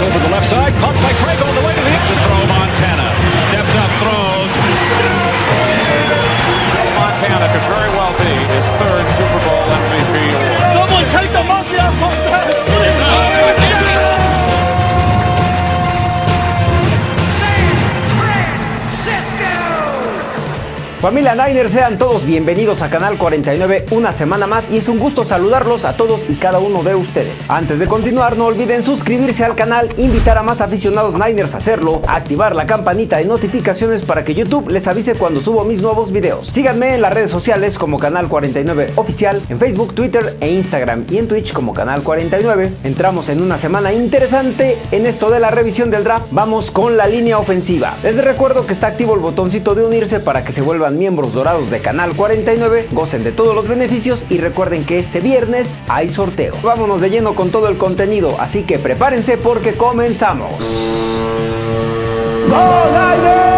Over the left side, caught by Craig Familia Niner, sean todos bienvenidos a Canal 49 una semana más y es un gusto saludarlos a todos y cada uno de ustedes. Antes de continuar, no olviden suscribirse al canal, invitar a más aficionados Niners a hacerlo, activar la campanita de notificaciones para que YouTube les avise cuando subo mis nuevos videos. Síganme en las redes sociales como Canal 49 Oficial, en Facebook, Twitter e Instagram y en Twitch como Canal 49. Entramos en una semana interesante en esto de la revisión del draft. Vamos con la línea ofensiva. Les recuerdo que está activo el botoncito de unirse para que se miembros dorados de Canal 49, gocen de todos los beneficios y recuerden que este viernes hay sorteo. Vámonos de lleno con todo el contenido, así que prepárense porque comenzamos. ¡Go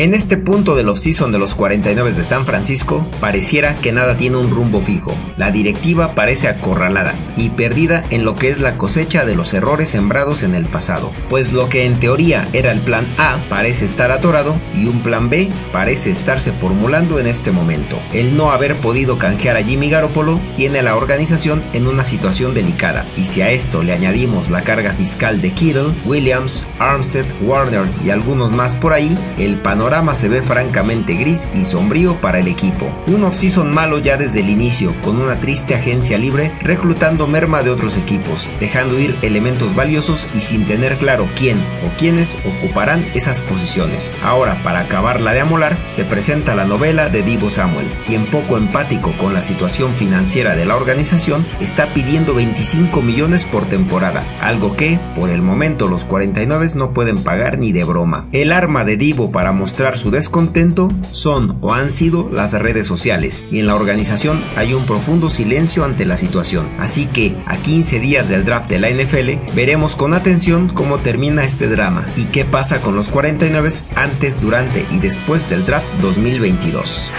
En este punto del off-season de los 49 de San Francisco, pareciera que nada tiene un rumbo fijo. La directiva parece acorralada y perdida en lo que es la cosecha de los errores sembrados en el pasado, pues lo que en teoría era el plan A parece estar atorado y un plan B parece estarse formulando en este momento. El no haber podido canjear a Jimmy Garoppolo tiene a la organización en una situación delicada, y si a esto le añadimos la carga fiscal de Kittle, Williams, Armstead, Warner y algunos más por ahí, el panorama se ve francamente gris y sombrío para el equipo. Un off-season malo ya desde el inicio, con una triste agencia libre reclutando merma de otros equipos, dejando ir elementos valiosos y sin tener claro quién o quiénes ocuparán esas posiciones. Ahora, para acabarla de amolar, se presenta la novela de Divo Samuel, quien poco empático con la situación financiera de la organización está pidiendo 25 millones por temporada, algo que, por el momento, los 49 no pueden pagar ni de broma. El arma de Divo para mostrar su descontento son o han sido las redes sociales y en la organización hay un profundo silencio ante la situación. Así que a 15 días del draft de la NFL veremos con atención cómo termina este drama y qué pasa con los 49 antes, durante y después del draft 2022.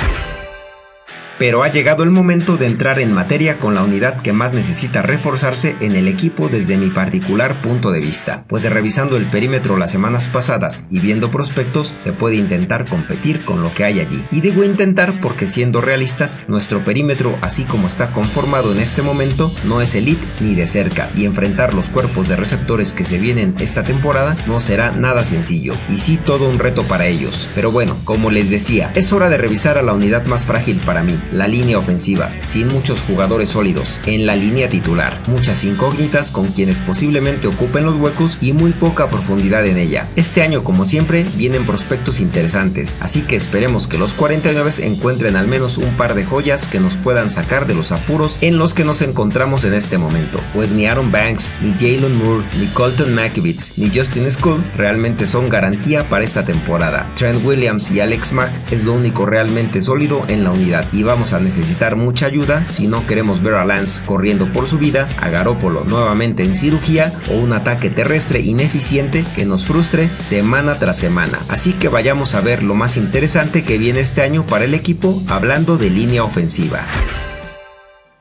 Pero ha llegado el momento de entrar en materia con la unidad que más necesita reforzarse en el equipo desde mi particular punto de vista, pues revisando el perímetro las semanas pasadas y viendo prospectos se puede intentar competir con lo que hay allí. Y digo intentar porque siendo realistas, nuestro perímetro así como está conformado en este momento no es elite ni de cerca y enfrentar los cuerpos de receptores que se vienen esta temporada no será nada sencillo y sí todo un reto para ellos. Pero bueno, como les decía, es hora de revisar a la unidad más frágil para mí, la línea ofensiva, sin muchos jugadores sólidos, en la línea titular, muchas incógnitas con quienes posiblemente ocupen los huecos y muy poca profundidad en ella. Este año, como siempre, vienen prospectos interesantes, así que esperemos que los 49 encuentren al menos un par de joyas que nos puedan sacar de los apuros en los que nos encontramos en este momento, pues ni Aaron Banks, ni Jalen Moore, ni Colton McKivitz, ni Justin Skull realmente son garantía para esta temporada. Trent Williams y Alex Mack es lo único realmente sólido en la unidad y vamos a necesitar mucha ayuda si no queremos ver a Lance corriendo por su vida, a Garópolo nuevamente en cirugía o un ataque terrestre ineficiente que nos frustre semana tras semana. Así que vayamos a ver lo más interesante que viene este año para el equipo hablando de línea ofensiva.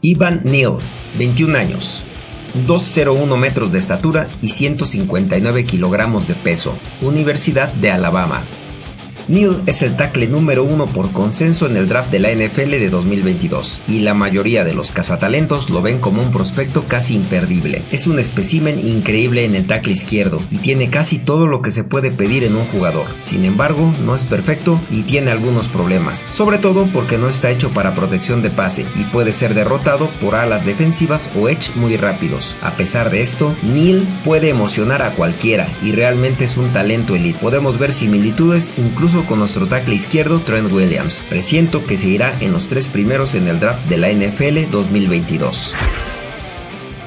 Ivan Neal, 21 años, 201 metros de estatura y 159 kilogramos de peso, Universidad de Alabama, Neal es el tackle número uno por consenso en el draft de la NFL de 2022 y la mayoría de los cazatalentos lo ven como un prospecto casi imperdible. Es un espécimen increíble en el tackle izquierdo y tiene casi todo lo que se puede pedir en un jugador. Sin embargo, no es perfecto y tiene algunos problemas, sobre todo porque no está hecho para protección de pase y puede ser derrotado por alas defensivas o edge muy rápidos. A pesar de esto, Neal puede emocionar a cualquiera y realmente es un talento elite. Podemos ver similitudes incluso con nuestro tackle izquierdo Trent Williams. Presiento que se irá en los tres primeros en el draft de la NFL 2022.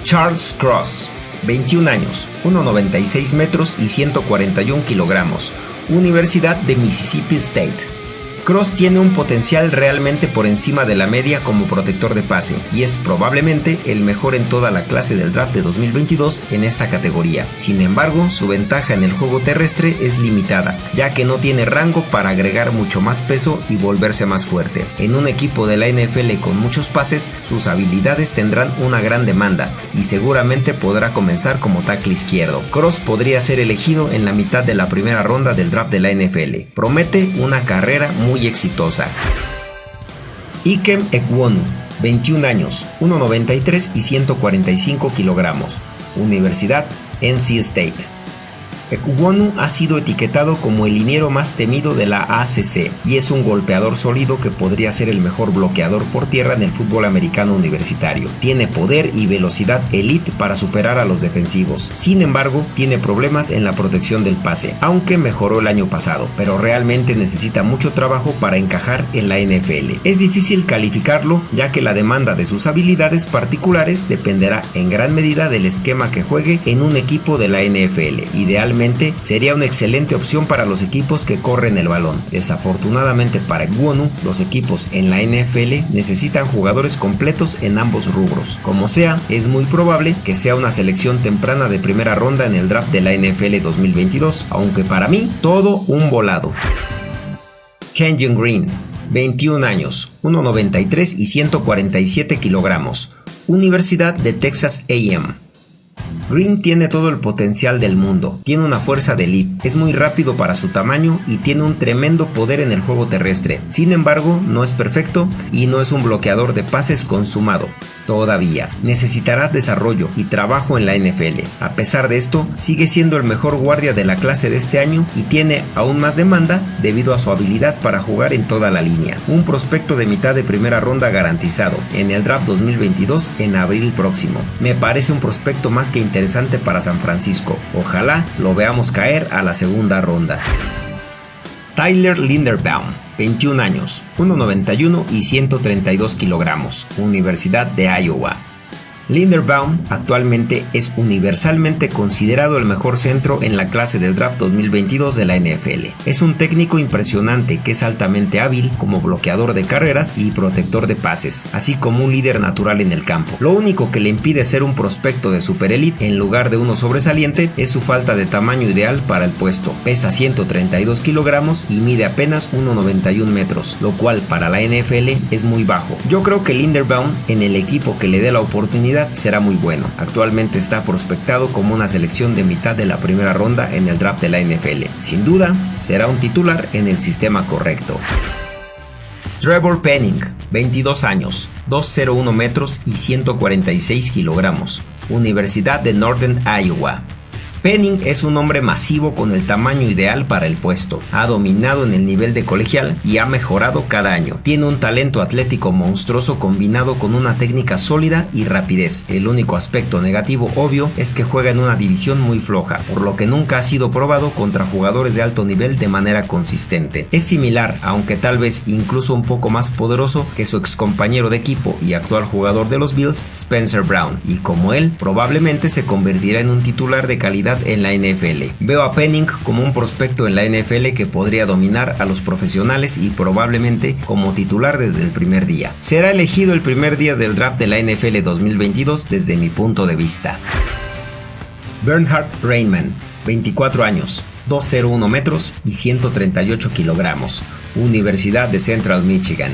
Charles Cross, 21 años, 1,96 metros y 141 kilogramos, Universidad de Mississippi State. Cross tiene un potencial realmente por encima de la media como protector de pase y es probablemente el mejor en toda la clase del draft de 2022 en esta categoría. Sin embargo, su ventaja en el juego terrestre es limitada, ya que no tiene rango para agregar mucho más peso y volverse más fuerte. En un equipo de la NFL con muchos pases, sus habilidades tendrán una gran demanda y seguramente podrá comenzar como tackle izquierdo. Cross podría ser elegido en la mitad de la primera ronda del draft de la NFL. Promete una carrera muy muy exitosa. Ikem Ekwonu, 21 años, 1,93 y 145 kilogramos. Universidad NC State. Ekuwonu ha sido etiquetado como el liniero más temido de la ACC y es un golpeador sólido que podría ser el mejor bloqueador por tierra en el fútbol americano universitario. Tiene poder y velocidad elite para superar a los defensivos. Sin embargo, tiene problemas en la protección del pase, aunque mejoró el año pasado, pero realmente necesita mucho trabajo para encajar en la NFL. Es difícil calificarlo ya que la demanda de sus habilidades particulares dependerá en gran medida del esquema que juegue en un equipo de la NFL, idealmente sería una excelente opción para los equipos que corren el balón. Desafortunadamente para Guonu, los equipos en la NFL necesitan jugadores completos en ambos rubros. Como sea, es muy probable que sea una selección temprana de primera ronda en el draft de la NFL 2022, aunque para mí todo un volado. Kenyon Green, 21 años, 1,93 y 147 kilogramos. Universidad de Texas AM. Green tiene todo el potencial del mundo, tiene una fuerza de elite, es muy rápido para su tamaño y tiene un tremendo poder en el juego terrestre. Sin embargo, no es perfecto y no es un bloqueador de pases consumado todavía. Necesitará desarrollo y trabajo en la NFL. A pesar de esto, sigue siendo el mejor guardia de la clase de este año y tiene aún más demanda debido a su habilidad para jugar en toda la línea. Un prospecto de mitad de primera ronda garantizado en el draft 2022 en abril próximo. Me parece un prospecto más que interesante para San Francisco. Ojalá lo veamos caer a la segunda ronda. Tyler Linderbaum 21 años, 1,91 y 132 kilogramos, Universidad de Iowa. Linderbaum actualmente es universalmente considerado el mejor centro en la clase del draft 2022 de la NFL. Es un técnico impresionante que es altamente hábil como bloqueador de carreras y protector de pases, así como un líder natural en el campo. Lo único que le impide ser un prospecto de super elite en lugar de uno sobresaliente es su falta de tamaño ideal para el puesto. Pesa 132 kilogramos y mide apenas 1,91 metros, lo cual para la NFL es muy bajo. Yo creo que Linderbaum en el equipo que le dé la oportunidad será muy bueno. Actualmente está prospectado como una selección de mitad de la primera ronda en el draft de la NFL. Sin duda, será un titular en el sistema correcto. Trevor Penning, 22 años, 201 metros y 146 kilogramos, Universidad de Northern Iowa. Penning es un hombre masivo con el tamaño ideal para el puesto. Ha dominado en el nivel de colegial y ha mejorado cada año. Tiene un talento atlético monstruoso combinado con una técnica sólida y rapidez. El único aspecto negativo obvio es que juega en una división muy floja, por lo que nunca ha sido probado contra jugadores de alto nivel de manera consistente. Es similar, aunque tal vez incluso un poco más poderoso que su ex compañero de equipo y actual jugador de los Bills, Spencer Brown, y como él, probablemente se convertirá en un titular de calidad en la NFL. Veo a Penning como un prospecto en la NFL que podría dominar a los profesionales y probablemente como titular desde el primer día. Será elegido el primer día del draft de la NFL 2022 desde mi punto de vista. Bernhard Rainman, 24 años, 201 metros y 138 kilogramos, Universidad de Central Michigan.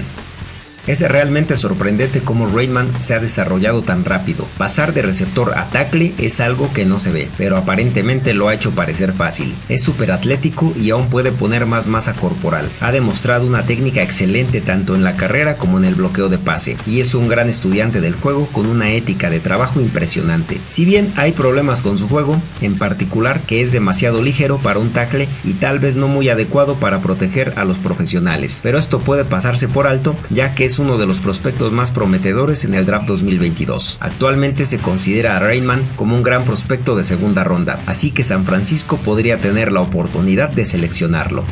Es realmente sorprendente cómo Rayman se ha desarrollado tan rápido. Pasar de receptor a tackle es algo que no se ve, pero aparentemente lo ha hecho parecer fácil. Es súper atlético y aún puede poner más masa corporal. Ha demostrado una técnica excelente tanto en la carrera como en el bloqueo de pase, y es un gran estudiante del juego con una ética de trabajo impresionante. Si bien hay problemas con su juego, en particular que es demasiado ligero para un tackle y tal vez no muy adecuado para proteger a los profesionales, pero esto puede pasarse por alto ya que es uno de los prospectos más prometedores en el draft 2022. Actualmente se considera a Rainman como un gran prospecto de segunda ronda, así que San Francisco podría tener la oportunidad de seleccionarlo.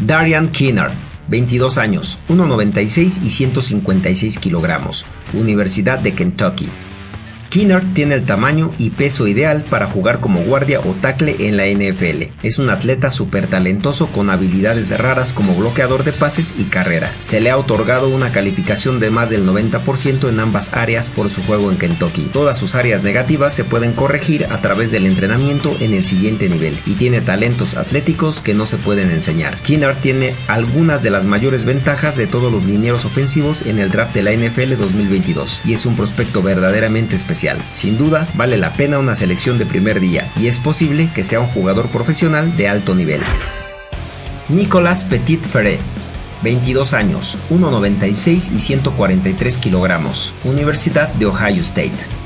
Darian Kinnard 22 años, 1,96 y 156 kilogramos, Universidad de Kentucky. Kinnard tiene el tamaño y peso ideal para jugar como guardia o tackle en la NFL. Es un atleta súper talentoso con habilidades raras como bloqueador de pases y carrera. Se le ha otorgado una calificación de más del 90% en ambas áreas por su juego en Kentucky. Todas sus áreas negativas se pueden corregir a través del entrenamiento en el siguiente nivel y tiene talentos atléticos que no se pueden enseñar. Kinnard tiene algunas de las mayores ventajas de todos los linieros ofensivos en el draft de la NFL 2022 y es un prospecto verdaderamente especial. Sin duda, vale la pena una selección de primer día y es posible que sea un jugador profesional de alto nivel. Nicolas Petit Ferret 22 años, 1,96 y 143 kilogramos, Universidad de Ohio State.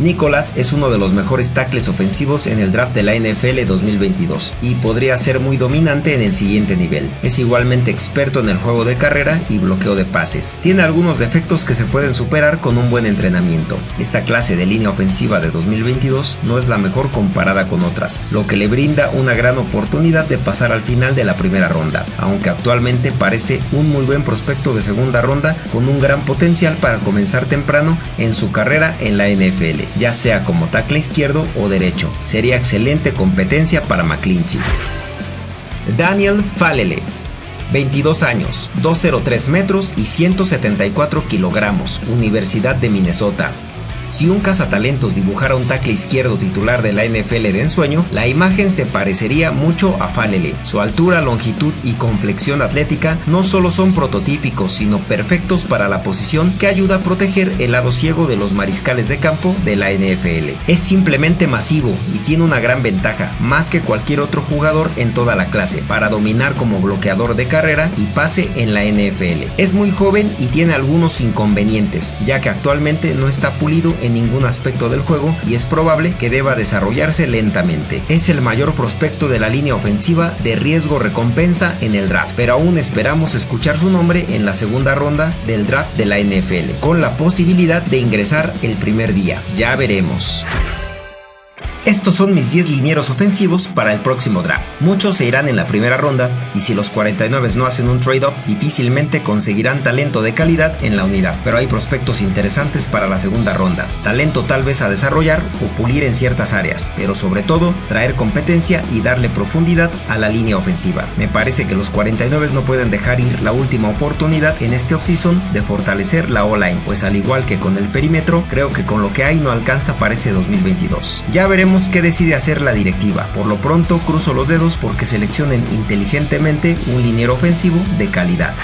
Nicholas es uno de los mejores tackles ofensivos en el draft de la NFL 2022 y podría ser muy dominante en el siguiente nivel. Es igualmente experto en el juego de carrera y bloqueo de pases. Tiene algunos defectos que se pueden superar con un buen entrenamiento. Esta clase de línea ofensiva de 2022 no es la mejor comparada con otras, lo que le brinda una gran oportunidad de pasar al final de la primera ronda, aunque actualmente parece un muy buen prospecto de segunda ronda con un gran potencial para comenzar temprano en su carrera en la NFL ya sea como tackle izquierdo o derecho. Sería excelente competencia para McClinchy. Daniel Falele 22 años, 203 metros y 174 kilogramos, Universidad de Minnesota. Si un cazatalentos dibujara un tackle izquierdo titular de la NFL de ensueño, la imagen se parecería mucho a Falele. Su altura, longitud y complexión atlética no solo son prototípicos, sino perfectos para la posición que ayuda a proteger el lado ciego de los mariscales de campo de la NFL. Es simplemente masivo y tiene una gran ventaja, más que cualquier otro jugador en toda la clase, para dominar como bloqueador de carrera y pase en la NFL. Es muy joven y tiene algunos inconvenientes, ya que actualmente no está pulido en ningún aspecto del juego y es probable que deba desarrollarse lentamente. Es el mayor prospecto de la línea ofensiva de riesgo-recompensa en el draft, pero aún esperamos escuchar su nombre en la segunda ronda del draft de la NFL, con la posibilidad de ingresar el primer día. Ya veremos. Estos son mis 10 linieros ofensivos para el próximo draft. Muchos se irán en la primera ronda y si los 49 no hacen un trade-up, difícilmente conseguirán talento de calidad en la unidad, pero hay prospectos interesantes para la segunda ronda. Talento tal vez a desarrollar o pulir en ciertas áreas, pero sobre todo traer competencia y darle profundidad a la línea ofensiva. Me parece que los 49 no pueden dejar ir la última oportunidad en este offseason de fortalecer la O-line, pues al igual que con el perímetro, creo que con lo que hay no alcanza para ese 2022. Ya qué decide hacer la directiva. Por lo pronto cruzo los dedos porque seleccionen inteligentemente un liniero ofensivo de calidad.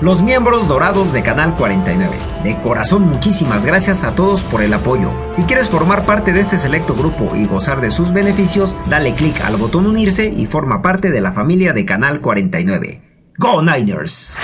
Los miembros dorados de Canal 49. De corazón muchísimas gracias a todos por el apoyo. Si quieres formar parte de este selecto grupo y gozar de sus beneficios, dale click al botón unirse y forma parte de la familia de Canal 49. ¡Go Niners!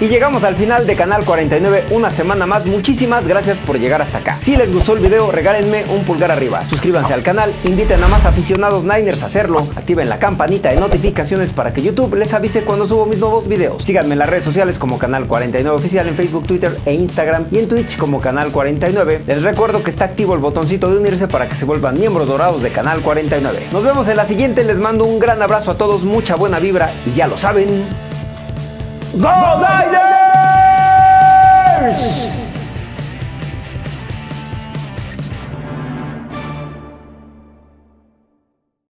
Y llegamos al final de Canal 49, una semana más. Muchísimas gracias por llegar hasta acá. Si les gustó el video, regálenme un pulgar arriba. Suscríbanse al canal, inviten a más aficionados Niners a hacerlo. Activen la campanita de notificaciones para que YouTube les avise cuando subo mis nuevos videos. Síganme en las redes sociales como Canal 49 Oficial en Facebook, Twitter e Instagram y en Twitch como Canal 49. Les recuerdo que está activo el botoncito de unirse para que se vuelvan miembros dorados de Canal 49. Nos vemos en la siguiente, les mando un gran abrazo a todos, mucha buena vibra y ya lo saben. Go Niners!